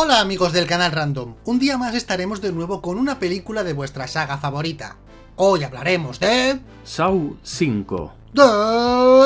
Hola amigos del canal Random, un día más estaremos de nuevo con una película de vuestra saga favorita. Hoy hablaremos de... Saw 5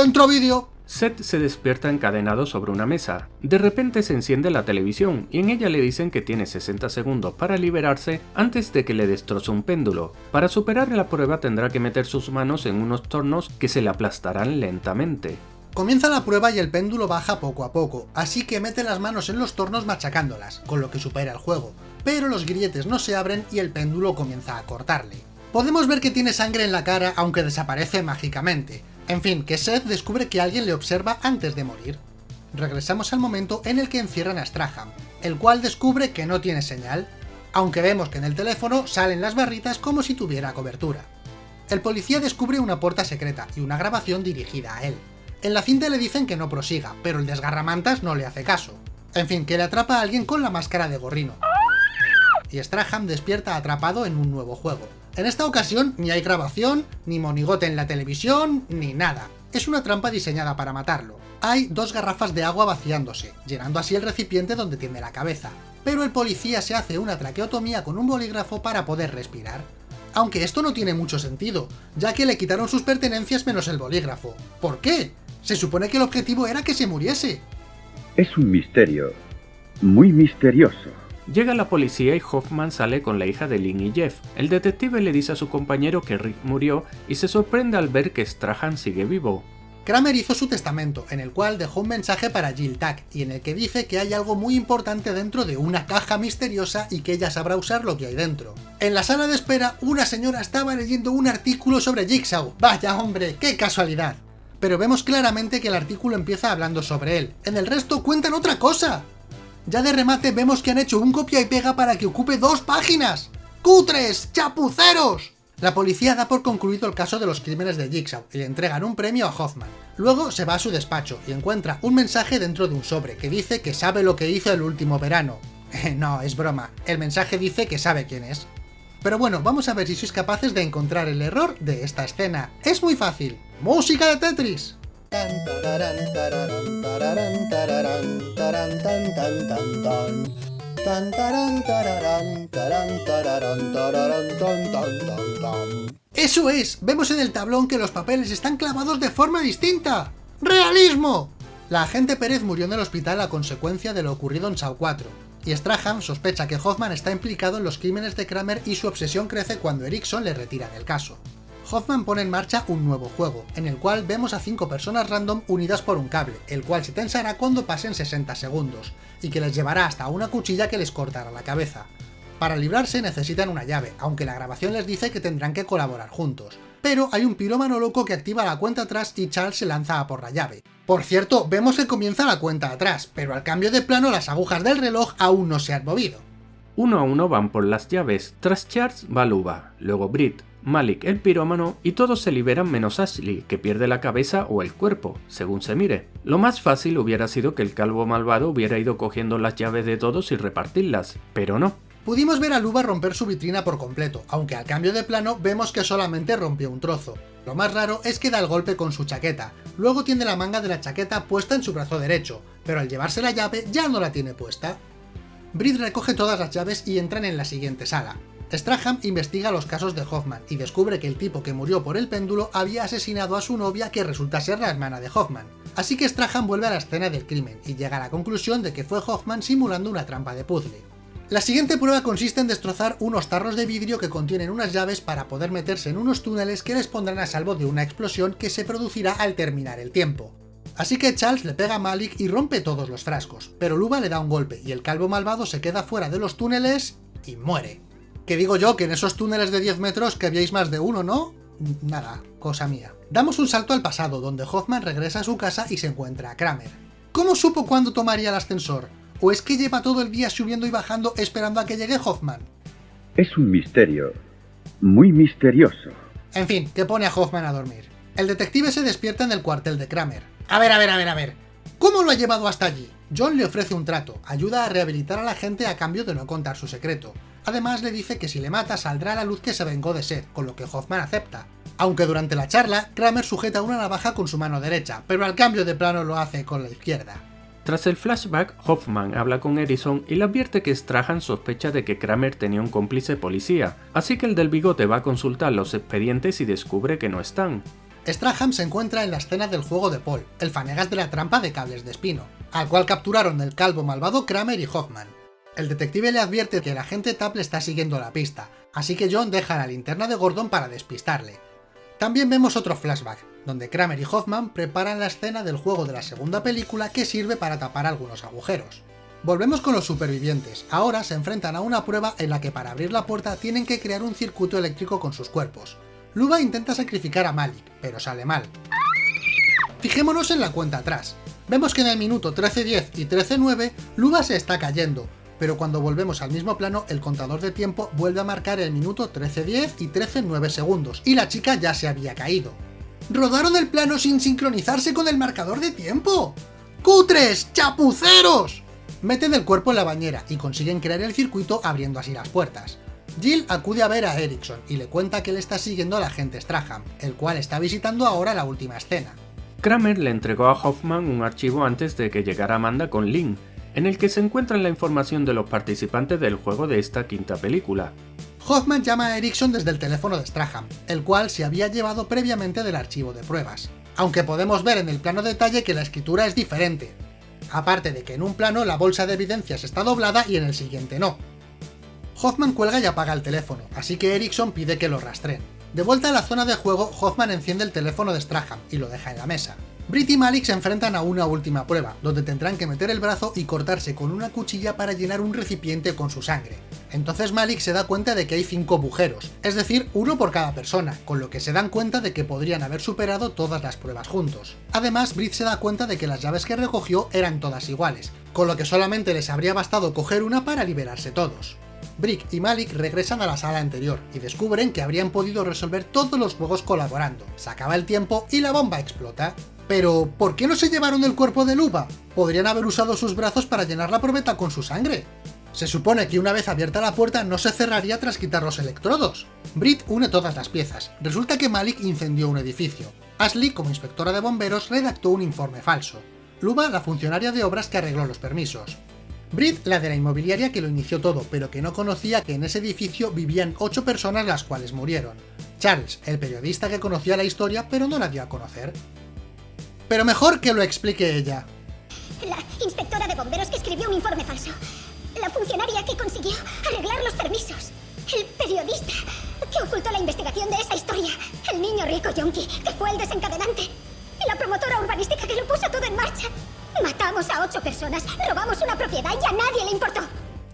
Dentro vídeo. Seth se despierta encadenado sobre una mesa. De repente se enciende la televisión y en ella le dicen que tiene 60 segundos para liberarse antes de que le destroce un péndulo. Para superar la prueba tendrá que meter sus manos en unos tornos que se le aplastarán lentamente. Comienza la prueba y el péndulo baja poco a poco, así que mete las manos en los tornos machacándolas, con lo que supera el juego, pero los grilletes no se abren y el péndulo comienza a cortarle. Podemos ver que tiene sangre en la cara aunque desaparece mágicamente. En fin, que Seth descubre que alguien le observa antes de morir. Regresamos al momento en el que encierran a Straham, el cual descubre que no tiene señal, aunque vemos que en el teléfono salen las barritas como si tuviera cobertura. El policía descubre una puerta secreta y una grabación dirigida a él. En la cinta le dicen que no prosiga, pero el desgarramantas no le hace caso. En fin, que le atrapa a alguien con la máscara de gorrino. Y Straham despierta atrapado en un nuevo juego. En esta ocasión ni hay grabación, ni monigote en la televisión, ni nada. Es una trampa diseñada para matarlo. Hay dos garrafas de agua vaciándose, llenando así el recipiente donde tiene la cabeza. Pero el policía se hace una traqueotomía con un bolígrafo para poder respirar. Aunque esto no tiene mucho sentido, ya que le quitaron sus pertenencias menos el bolígrafo. ¿Por qué? Se supone que el objetivo era que se muriese. Es un misterio. Muy misterioso. Llega la policía y Hoffman sale con la hija de Lynn y Jeff. El detective le dice a su compañero que Rick murió y se sorprende al ver que Strahan sigue vivo. Kramer hizo su testamento, en el cual dejó un mensaje para Jill Tack, y en el que dice que hay algo muy importante dentro de una caja misteriosa y que ella sabrá usar lo que hay dentro. En la sala de espera, una señora estaba leyendo un artículo sobre Jigsaw. ¡Vaya hombre, qué casualidad! Pero vemos claramente que el artículo empieza hablando sobre él. En el resto cuentan otra cosa. Ya de remate vemos que han hecho un copia y pega para que ocupe dos páginas. ¡Cutres! ¡Chapuceros! La policía da por concluido el caso de los crímenes de Jigsaw y le entregan un premio a Hoffman. Luego se va a su despacho y encuentra un mensaje dentro de un sobre que dice que sabe lo que hizo el último verano. no, es broma, el mensaje dice que sabe quién es. Pero bueno, vamos a ver si sois capaces de encontrar el error de esta escena. Es muy fácil. ¡Música de Tetris! ¡Eso es! Vemos en el tablón que los papeles están clavados de forma distinta. ¡Realismo! La agente Pérez murió en el hospital a consecuencia de lo ocurrido en Saw 4, y Strahan sospecha que Hoffman está implicado en los crímenes de Kramer y su obsesión crece cuando Erickson le retira del caso. Hoffman pone en marcha un nuevo juego, en el cual vemos a 5 personas random unidas por un cable, el cual se tensará cuando pasen 60 segundos, y que les llevará hasta una cuchilla que les cortará la cabeza. Para librarse necesitan una llave, aunque la grabación les dice que tendrán que colaborar juntos. Pero hay un pirómano loco que activa la cuenta atrás y Charles se lanza a por la llave. Por cierto, vemos que comienza la cuenta atrás, pero al cambio de plano las agujas del reloj aún no se han movido. Uno a uno van por las llaves, tras Charles va Luba, luego Brit, Malik el pirómano y todos se liberan menos Ashley, que pierde la cabeza o el cuerpo, según se mire. Lo más fácil hubiera sido que el calvo malvado hubiera ido cogiendo las llaves de todos y repartirlas, pero no. Pudimos ver a Luba romper su vitrina por completo, aunque al cambio de plano vemos que solamente rompió un trozo. Lo más raro es que da el golpe con su chaqueta, luego tiene la manga de la chaqueta puesta en su brazo derecho, pero al llevarse la llave ya no la tiene puesta. Brit recoge todas las llaves y entran en la siguiente sala. Straham investiga los casos de Hoffman y descubre que el tipo que murió por el péndulo había asesinado a su novia que resulta ser la hermana de Hoffman. Así que Straham vuelve a la escena del crimen y llega a la conclusión de que fue Hoffman simulando una trampa de puzzle. La siguiente prueba consiste en destrozar unos tarros de vidrio que contienen unas llaves para poder meterse en unos túneles que les pondrán a salvo de una explosión que se producirá al terminar el tiempo. Así que Charles le pega a Malik y rompe todos los frascos, pero Luba le da un golpe y el calvo malvado se queda fuera de los túneles y muere. Que digo yo que en esos túneles de 10 metros que habíais más de uno, ¿no? Nada, cosa mía. Damos un salto al pasado, donde Hoffman regresa a su casa y se encuentra a Kramer. ¿Cómo supo cuándo tomaría el ascensor? ¿O es que lleva todo el día subiendo y bajando esperando a que llegue Hoffman? Es un misterio. Muy misterioso. En fin, que pone a Hoffman a dormir. El detective se despierta en el cuartel de Kramer. A ver, a ver, a ver, a ver. ¿Cómo lo ha llevado hasta allí? John le ofrece un trato, ayuda a rehabilitar a la gente a cambio de no contar su secreto. Además le dice que si le mata saldrá a la luz que se vengó de Seth, con lo que Hoffman acepta. Aunque durante la charla, Kramer sujeta una navaja con su mano derecha, pero al cambio de plano lo hace con la izquierda. Tras el flashback, Hoffman habla con Edison y le advierte que Strahan sospecha de que Kramer tenía un cómplice policía, así que el del bigote va a consultar los expedientes y descubre que no están. Strahan se encuentra en la escena del juego de Paul, el fanegas de la trampa de cables de espino, al cual capturaron el calvo malvado Kramer y Hoffman. El detective le advierte que el agente Tapp le está siguiendo la pista, así que John deja la linterna de Gordon para despistarle. También vemos otro flashback, donde Kramer y Hoffman preparan la escena del juego de la segunda película que sirve para tapar algunos agujeros. Volvemos con los supervivientes, ahora se enfrentan a una prueba en la que para abrir la puerta tienen que crear un circuito eléctrico con sus cuerpos. Luba intenta sacrificar a Malik, pero sale mal. Fijémonos en la cuenta atrás. Vemos que en el minuto 13.10 y 13.9 Luba se está cayendo, pero cuando volvemos al mismo plano el contador de tiempo vuelve a marcar el minuto 13.10 y 13.9 segundos, y la chica ya se había caído. ¡Rodaron el plano sin sincronizarse con el marcador de tiempo! ¡Cutres! ¡Chapuceros! Meten el cuerpo en la bañera y consiguen crear el circuito abriendo así las puertas. Jill acude a ver a Erickson y le cuenta que él está siguiendo al agente Strahan, el cual está visitando ahora la última escena. Kramer le entregó a Hoffman un archivo antes de que llegara Amanda con Lynn, en el que se encuentra la información de los participantes del juego de esta quinta película. Hoffman llama a Erickson desde el teléfono de Strahan, el cual se había llevado previamente del archivo de pruebas, aunque podemos ver en el plano detalle que la escritura es diferente, aparte de que en un plano la bolsa de evidencias está doblada y en el siguiente no. Hoffman cuelga y apaga el teléfono, así que Erickson pide que lo rastreen. De vuelta a la zona de juego, Hoffman enciende el teléfono de Strahan y lo deja en la mesa. Brit y Malik se enfrentan a una última prueba, donde tendrán que meter el brazo y cortarse con una cuchilla para llenar un recipiente con su sangre. Entonces Malik se da cuenta de que hay 5 agujeros, es decir, uno por cada persona, con lo que se dan cuenta de que podrían haber superado todas las pruebas juntos. Además, Brit se da cuenta de que las llaves que recogió eran todas iguales, con lo que solamente les habría bastado coger una para liberarse todos. Brick y Malik regresan a la sala anterior y descubren que habrían podido resolver todos los juegos colaborando. Se acaba el tiempo y la bomba explota. Pero, ¿por qué no se llevaron el cuerpo de Luba? Podrían haber usado sus brazos para llenar la probeta con su sangre. Se supone que una vez abierta la puerta no se cerraría tras quitar los electrodos. Brit une todas las piezas. Resulta que Malik incendió un edificio. Ashley, como inspectora de bomberos, redactó un informe falso. Luba, la funcionaria de obras que arregló los permisos. Brit, la de la inmobiliaria que lo inició todo, pero que no conocía que en ese edificio vivían 8 personas las cuales murieron. Charles, el periodista que conocía la historia pero no la dio a conocer. Pero mejor que lo explique ella. La inspectora de bomberos que escribió un informe falso. La funcionaria que consiguió arreglar los permisos. El periodista que ocultó la investigación de esa historia. El niño rico yonki que fue el desencadenante. Y la promotora urbanística que lo puso todo en marcha. Matamos a ocho personas, robamos una propiedad y a nadie le importó.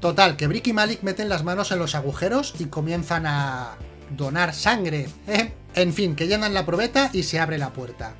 Total, que Brick y Malik meten las manos en los agujeros y comienzan a... donar sangre. ¿eh? En fin, que llenan la probeta y se abre la puerta.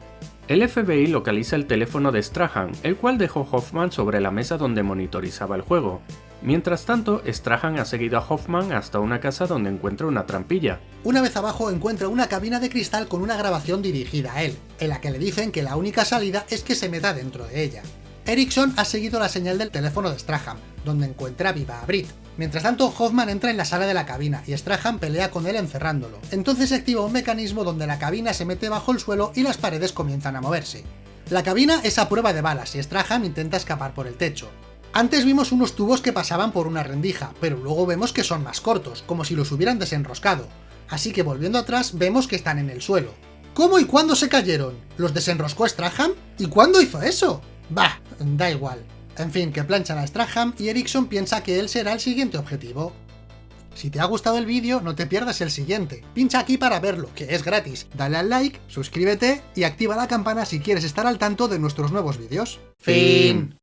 El FBI localiza el teléfono de Strahan, el cual dejó Hoffman sobre la mesa donde monitorizaba el juego. Mientras tanto, Strahan ha seguido a Hoffman hasta una casa donde encuentra una trampilla. Una vez abajo encuentra una cabina de cristal con una grabación dirigida a él, en la que le dicen que la única salida es que se meta dentro de ella. Erickson ha seguido la señal del teléfono de Strahan, donde encuentra viva a Brit. Mientras tanto, Hoffman entra en la sala de la cabina y Strahan pelea con él encerrándolo. Entonces se activa un mecanismo donde la cabina se mete bajo el suelo y las paredes comienzan a moverse. La cabina es a prueba de balas y Strahan intenta escapar por el techo. Antes vimos unos tubos que pasaban por una rendija, pero luego vemos que son más cortos, como si los hubieran desenroscado. Así que volviendo atrás, vemos que están en el suelo. ¿Cómo y cuándo se cayeron? ¿Los desenroscó Strahan? ¿Y cuándo hizo eso? Bah, da igual. En fin, que planchan a Strahan y Erickson piensa que él será el siguiente objetivo. Si te ha gustado el vídeo, no te pierdas el siguiente. Pincha aquí para verlo, que es gratis. Dale al like, suscríbete y activa la campana si quieres estar al tanto de nuestros nuevos vídeos. Fin.